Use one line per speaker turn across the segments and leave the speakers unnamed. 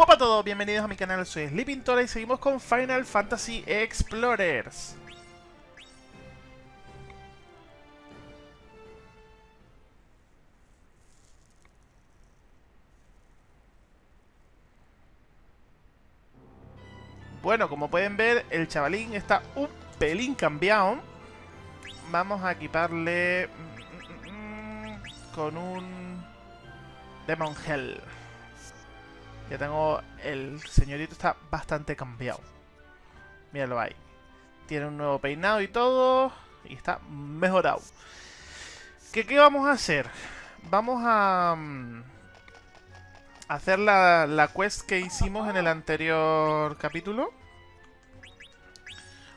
Hola a todos, bienvenidos a mi canal, soy Sleeping Tora y seguimos con Final Fantasy Explorers. Bueno, como pueden ver, el chavalín está un pelín cambiado. Vamos a equiparle mm, mm, mm, con un Demon Hell. Ya tengo... El señorito está bastante cambiado. Míralo ahí. Tiene un nuevo peinado y todo. Y está mejorado. ¿Qué, qué vamos a hacer? Vamos a... hacer la, la quest que hicimos en el anterior capítulo.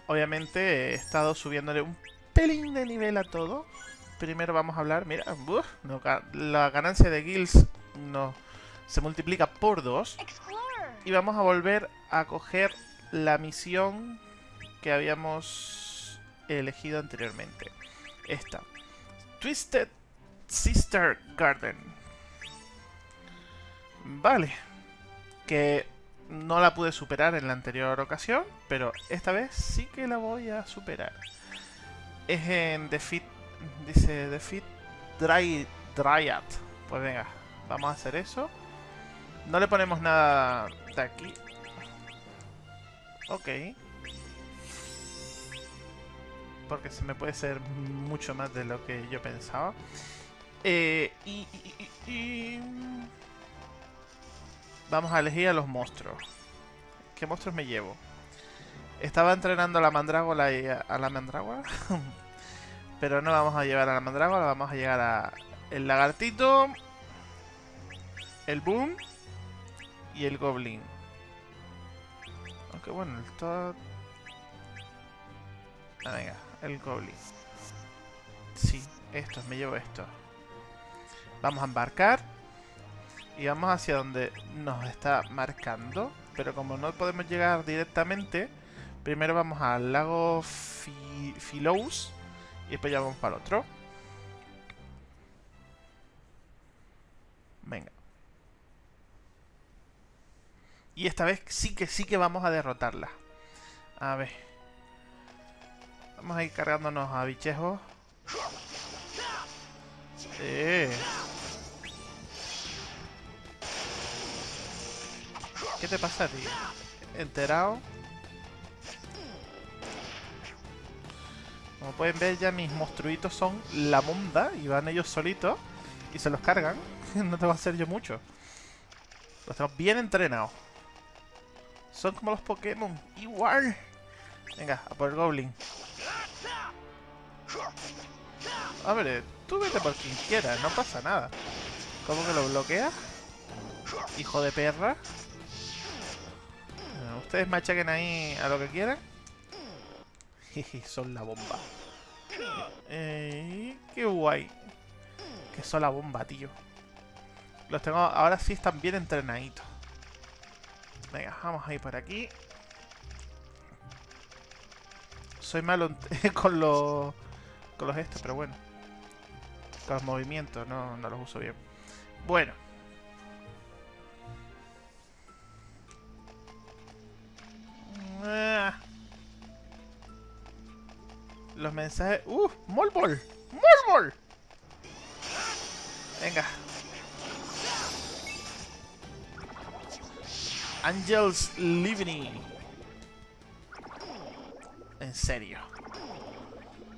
Obviamente he estado subiéndole un pelín de nivel a todo. Primero vamos a hablar, mira, la ganancia de guilds no se multiplica por 2. Y vamos a volver a coger la misión que habíamos elegido anteriormente. Esta. Twisted Sister Garden. Vale. Que no la pude superar en la anterior ocasión, pero esta vez sí que la voy a superar. Es en Defeat, dice Defeat Dry, Dryad. Pues venga, vamos a hacer eso. No le ponemos nada de aquí. Ok. Porque se me puede ser mucho más de lo que yo pensaba. Eh, y, Vamos a elegir a los monstruos. ¿Qué monstruos me llevo? Estaba entrenando a la mandrágola y a, la mandrágora. Pero no vamos a llevar a la mandrágora, vamos a llegar a el lagartito, el boom y el goblin. Aunque bueno, el todo... Ah, venga, el goblin. Sí, esto, me llevo esto. Vamos a embarcar. Y vamos hacia donde nos está marcando. Pero como no podemos llegar directamente, primero vamos al lago Philous y después ya vamos para el otro. Y esta vez sí que sí que vamos a derrotarla. A ver. Vamos a ir cargándonos a bichejos. Eh. ¿Qué te pasa a ti? Enterado. Como pueden ver ya mis monstruitos son la monda y van ellos solitos y se los cargan. no te va a hacer yo mucho. Los tengo bien entrenados. Son como los Pokémon. Igual. Venga, a por el Goblin. A ver, tú vete por quien quiera, no pasa nada. ¿Cómo que lo bloquea? Hijo de perra. Ustedes machaquen ahí a lo que quieran. Son la bomba. Eh, qué guay. Que son la bomba, tío. Los tengo... Ahora sí están bien entrenaditos. Venga, vamos a ir por aquí. Soy malo con los... Con los estos, pero bueno. Con los movimientos, no, no los uso bien. Bueno. Ah. Los mensajes... ¡Uh! ¡Molbol! ¡Molbol! Venga, Angels Living. En serio.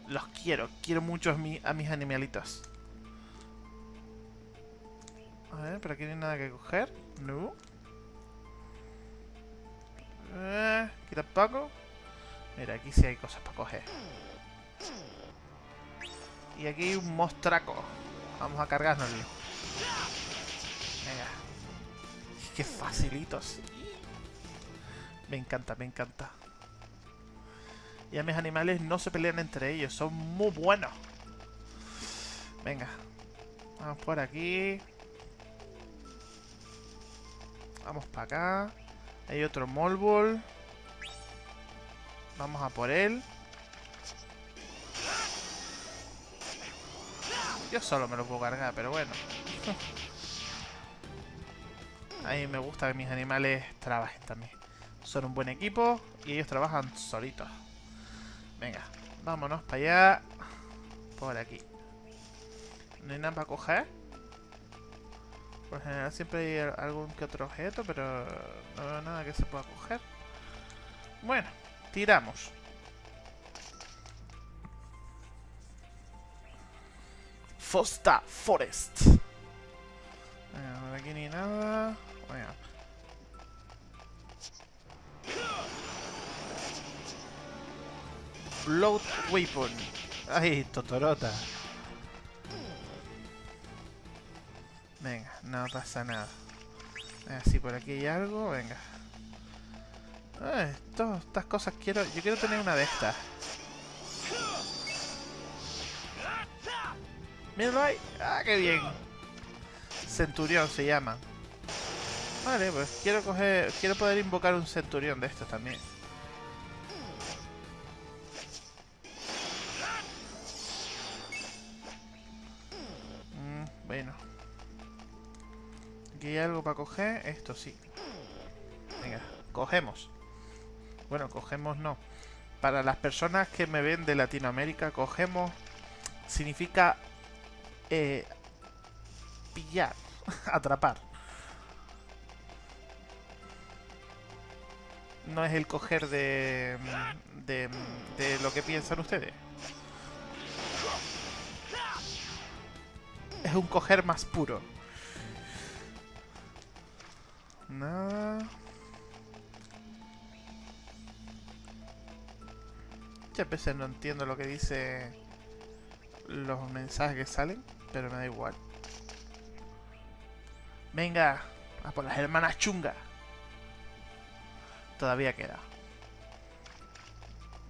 Los quiero. Quiero mucho a, mis animalitos. A ver, por aquí no hay nada que coger. No. Eh, aquí tampoco. Mira, aquí sí hay cosas para coger. Y aquí hay un mostraco. Vamos a cargárnoslo. Qué facilitos. Me encanta, me encanta. Y a mis animales no se pelean entre ellos, son muy buenos. Venga. Vamos por aquí. Vamos para acá. Hay otro Molbol. Vamos a por él. Yo solo me lo puedo cargar, pero bueno. A mí me gusta que mis animales trabajen también. Son un buen equipo y ellos trabajan solitos. Venga, vámonos para allá. Por aquí. No hay nada para coger. Por general siempre hay algún que otro objeto, pero no veo nada que se pueda coger. Bueno, tiramos. Fosta Forest. Venga, por aquí ni nada. Venga. Blood Weapon. Ay, Totorota. Venga, no pasa nada. si por aquí hay algo, venga. todas estas cosas quiero... Yo quiero tener una de estas. Míralo ahí. Ah, qué bien. Centurión se llama. Vale, pues quiero coger... Quiero poder invocar un centurión de estos también. Mm, bueno. Aquí hay algo para coger. Esto sí. Venga, cogemos. Bueno, cogemos no. Para las personas que me ven de Latinoamérica, cogemos significa eh, pillar, atrapar. No es el coger de, de, de lo que piensan ustedes. Es un coger más puro. Nada. Muchas veces no entiendo lo que dice los mensajes que salen pero me da igual. Venga, a por las hermanas chungas. Todavía queda.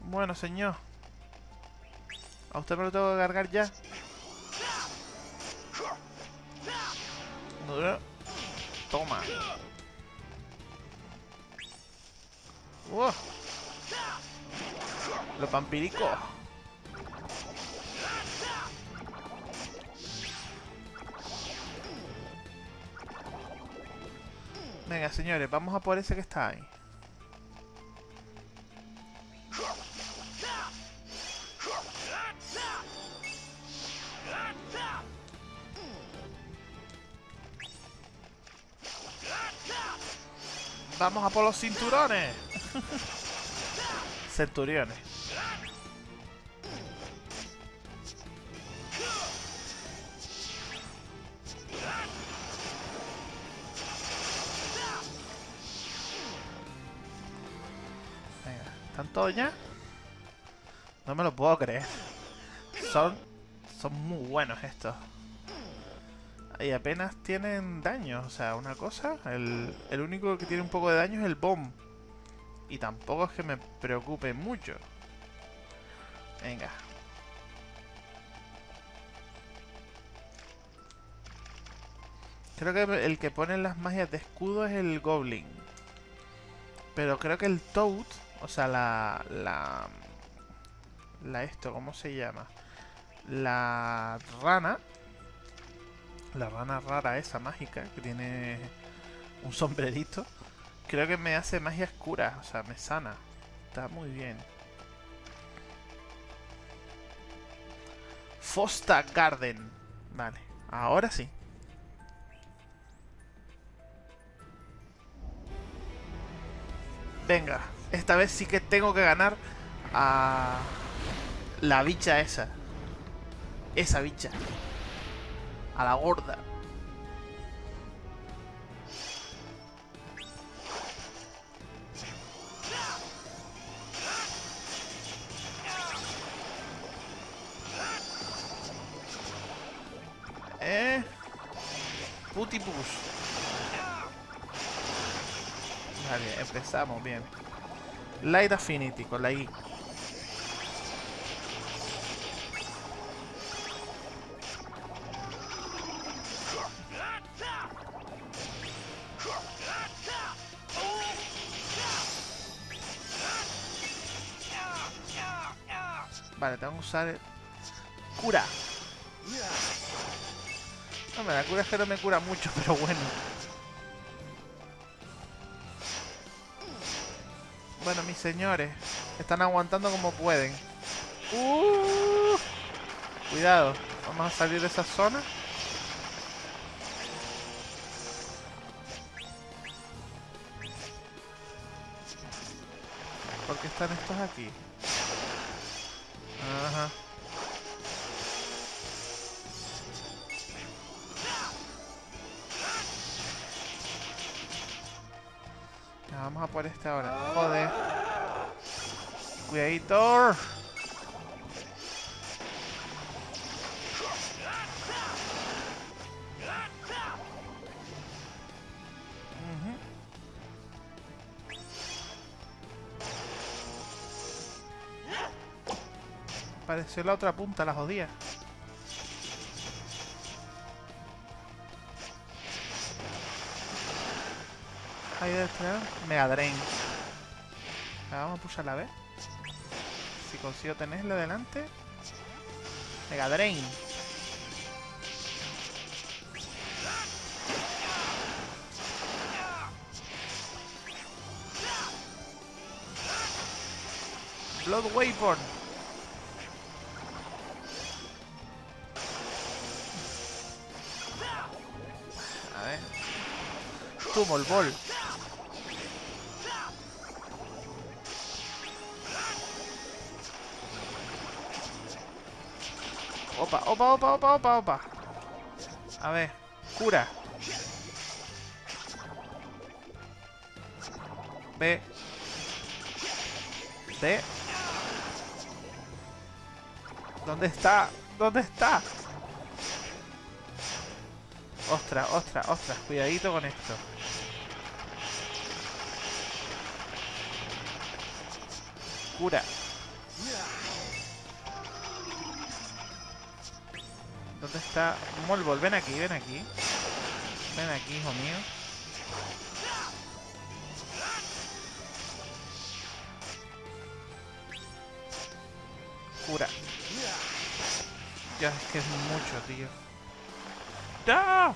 Bueno, señor. A usted me lo tengo que cargar ya. Toma. Los vampiricos. Venga, señores, vamos a por ese que está ahí. Vamos a por los cinturones. Centuriones. ¿Están todos ya? No me lo puedo creer. Son... Son muy buenos estos. Y apenas tienen daño. O sea, una cosa... El, el único que tiene un poco de daño es el bomb. Y tampoco es que me preocupe mucho. Venga. Creo que el que pone las magias de escudo es el Goblin. Pero creo que el Toad o sea, la... La... La esto, ¿cómo se llama? La rana. La rana rara esa mágica que tiene un sombrerito. Creo que me hace magia oscura, o sea, me sana. Está muy bien. Fosta Garden. Vale, ahora sí. Venga, esta vez sí que tengo que ganar a la bicha esa. Esa bicha. A la gorda. Eh. Putipus. Vale, empezamos bien. Light Affinity con la I. Vale, tengo que usar... ¡Cura! No, me la cura es que no me cura mucho, pero bueno. Bueno, mis señores, están aguantando como pueden. Uh, cuidado, vamos a salir de esa zona. ¿Por qué están estos aquí? Por este ahora. Joder. Cuidadito. Pareció la otra punta, la jodía. Mega Drain. Vamos a pulsar la vez. Si consigo tenerle delante. Mega Drain. Blood Weapon. A ver. Tumor Ball. Opa, opa, opa, opa, opa. A ver, cura. B. D. ¿Dónde está? ¿Dónde está? Ostras, ostras, ostras. Cuidadito con esto. Cura. ¿Dónde está? Molbol, ven aquí, ven aquí. Ven aquí, hijo mío. Cura. Ya, es que es mucho, tío. ¡No!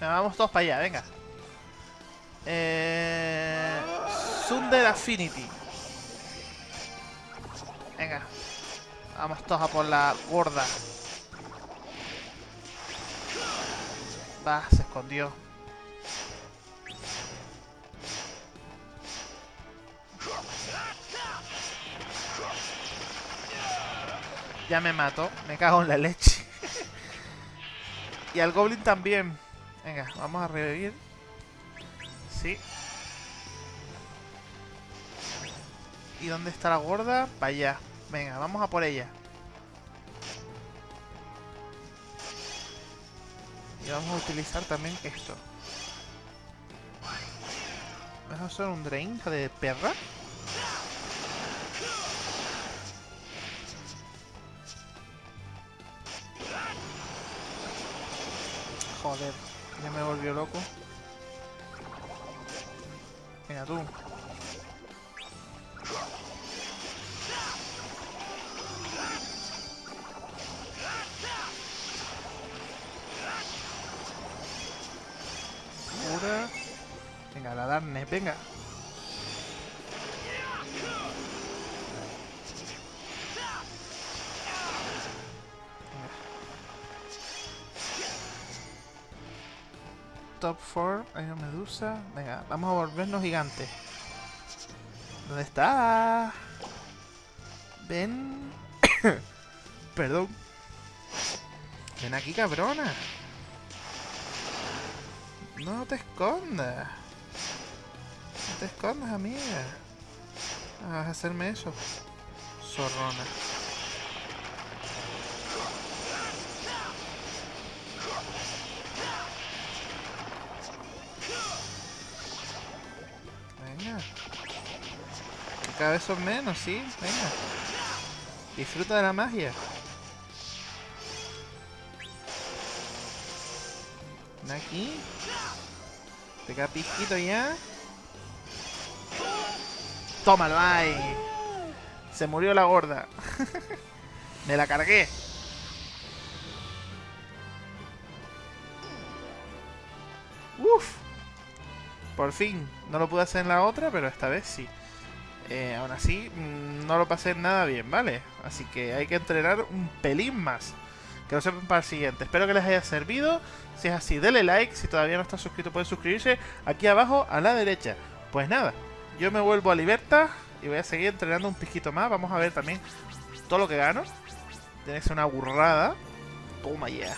Vamos todos para allá, venga. Eh... Sunder Affinity. Venga, Vamos todos a por la gorda. Va, se escondió. Ya me mato. Me cago en la leche. y al goblin también. Venga, vamos a revivir. Sí. ¿Y dónde está la gorda? Para allá. Venga, vamos a por ella. Y vamos a utilizar también esto. ¿Vas a hacer un drain de perra? Joder, ya me volvió loco. Venga tú. Venga. Top 4, hay una medusa. Venga, vamos a volvernos gigantes. ¿Dónde está? Ven. Perdón. Ven aquí, cabrona. No te escondas. No te escondas, amiga. Vas a hacerme eso. Zorrona. Venga. Cada vez son menos, ¿sí? Venga. Disfruta de la magia. Aquí. Pega piquito ya. Tómalo ahí. Se murió la gorda. Me la cargué. Uf. Por fin, no lo pude hacer en la otra, pero esta vez sí. Eh, aún así, mm, no lo pasé nada bien, ¿vale? Así que hay que entrenar un pelín más. Que lo sepan para el siguiente. Espero que les haya servido. Si es así, denle like. Si todavía no está suscrito, pueden suscribirse aquí abajo a la derecha. Pues nada, yo me vuelvo a Libertad y voy a seguir entrenando un piquito más. Vamos a ver también todo lo que gano. Tiene una burrada. Toma ya.